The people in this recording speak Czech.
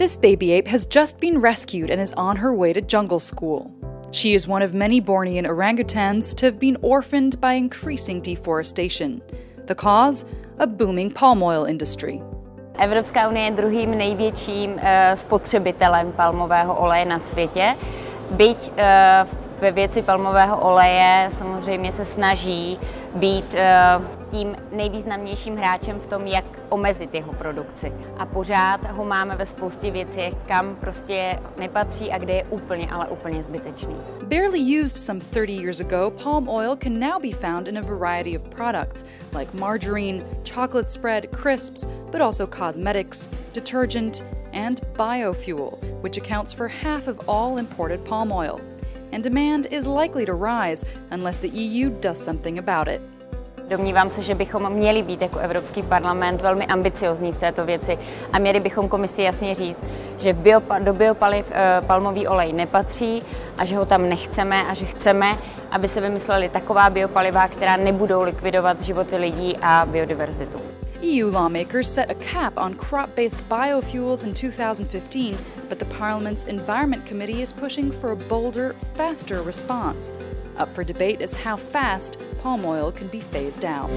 This baby ape has just been rescued and is on her way to jungle school. She is one of many Bornean orangutans to have been orphaned by increasing deforestation. The cause? A booming palm oil industry. Evropská unie je druhým největším uh, spotřebitelem palmového oleje na světě. Byť uh, ve věci palmového oleje samozřejmě se snaží být uh, tím nejvýznamnějším hráčem v tom, jak omezit jeho produkci. A pořád ho máme ve spoustě věcí, kam prostě nepatří a kde je úplně, ale úplně zbytečný. Barely used some 30 years ago, palm oil can now be found in a variety of products like margarine, chocolate spread, crisps, but also cosmetics, detergent, and biofuel, which accounts for half of all imported palm oil. And demand is likely to rise unless the EU does something about it. Domnívám se, že bychom měli být jako Evropský parlament velmi ambiciozní v této věci a měli bychom komisi jasně říct, že v biopa, do biopaliv e, palmový olej nepatří a že ho tam nechceme a že chceme, aby se vymysleli taková biopaliva, která nebudou likvidovat životy lidí a biodiverzitu. EU lawmakers set a cap on crop based biofuels in 2015, but the Parliament's Environment Committee is pushing for a bolder, faster response. Up for debate is how fast palm oil can be phased out.